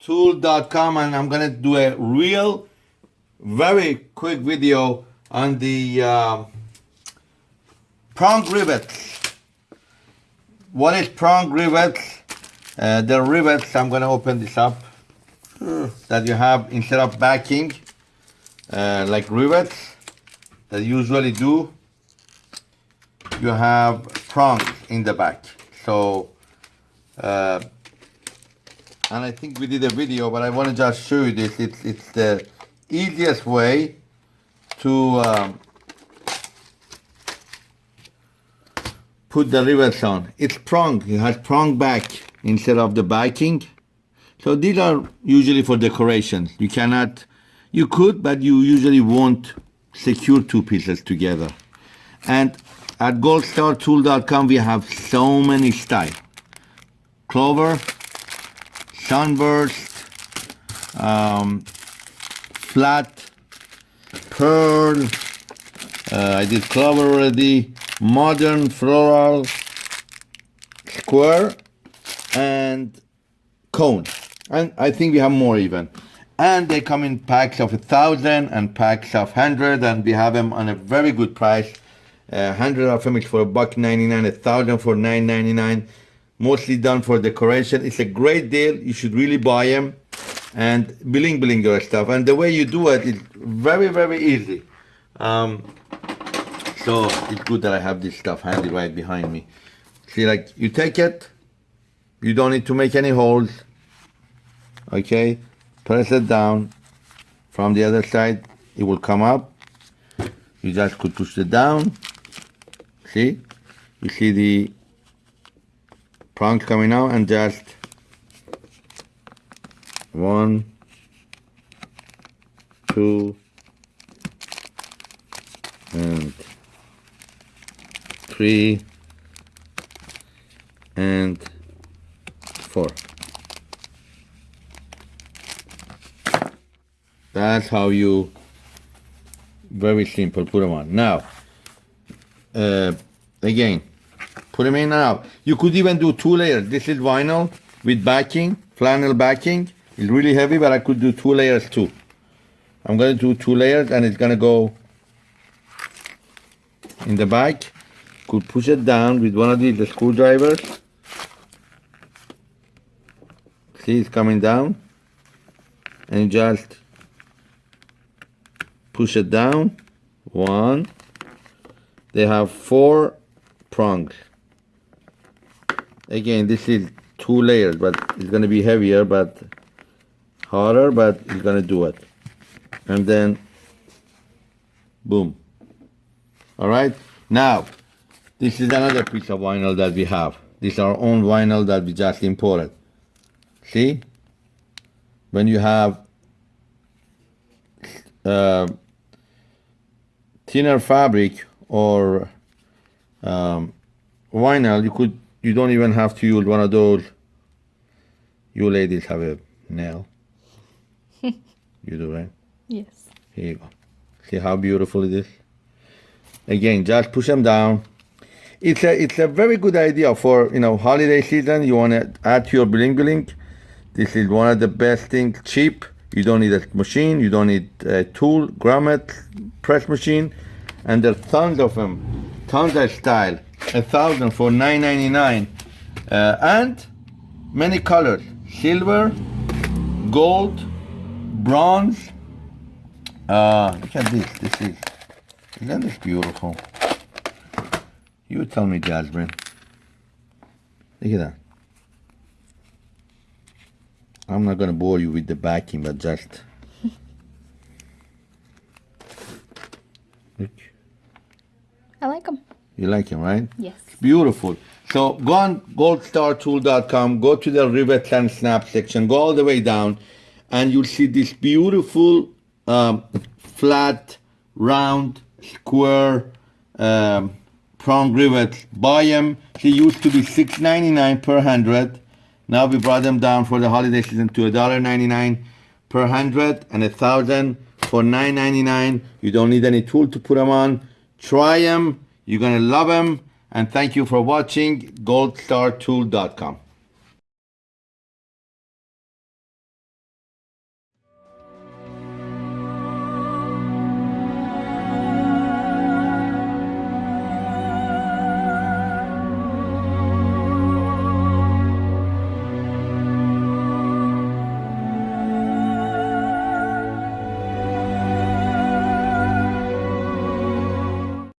tool.com and I'm gonna do a real very quick video on the uh, prong rivets what is prong rivets uh, the rivets I'm gonna open this up that you have instead of backing uh, like rivets that usually do you have prongs in the back. So uh, and I think we did a video, but I want to just show you this. It's, it's the easiest way to um, put the rivets on. It's prong, it has prong back instead of the backing. So these are usually for decorations. You cannot, you could, but you usually won't secure two pieces together. And at goldstartool.com we have so many styles. Clover, sunburst, um, flat, pearl, uh, I did clover already, modern, floral, square, and cone. And I think we have more even. And they come in packs of a thousand and packs of hundred, and we have them on a very good price. Uh, hundred of them is for a buck ninety nine, a thousand for nine ninety nine mostly done for decoration. It's a great deal. You should really buy them and bling bling your stuff. And the way you do it is very, very easy. Um, so it's good that I have this stuff handy right behind me. See, like you take it, you don't need to make any holes. Okay, press it down. From the other side, it will come up. You just could push it down. See, you see the prongs coming out and just one two and three and four. That's how you very simple put them on. Now uh, again Put them in and out. You could even do two layers. This is vinyl with backing, flannel backing. It's really heavy, but I could do two layers too. I'm gonna do two layers and it's gonna go in the back. Could push it down with one of these the screwdrivers. See, it's coming down. And just push it down. One. They have four prongs again this is two layers but it's going to be heavier but harder but it's going to do it. And then boom. All right? Now this is another piece of vinyl that we have. This is our own vinyl that we just imported. See? When you have uh, thinner fabric or um, vinyl you could you don't even have to use one of those. You ladies have a nail. you do, right? Yes. Here you go. See how beautiful it is? Again, just push them down. It's a it's a very good idea for you know holiday season. You want to add to your bling bling. This is one of the best things. Cheap. You don't need a machine. You don't need a tool, grommet, press machine, and there's tons of them, tons of style a thousand for 9.99 uh, and many colors. Silver gold bronze. Uh, look at this this is isn't this beautiful? You tell me Jasmine. Look at that. I'm not gonna bore you with the backing but just look. I like them you like him, right? Yes. Beautiful. So go on goldstartool.com, go to the rivet and snap section, go all the way down, and you'll see this beautiful um, flat, round, square um, prong rivets. Buy them. They used to be $6.99 per hundred. Now we brought them down for the holiday season to $1.99 per hundred and a thousand for $9.99. You don't need any tool to put them on. Try them you're going to love them. And thank you for watching goldstartool.com.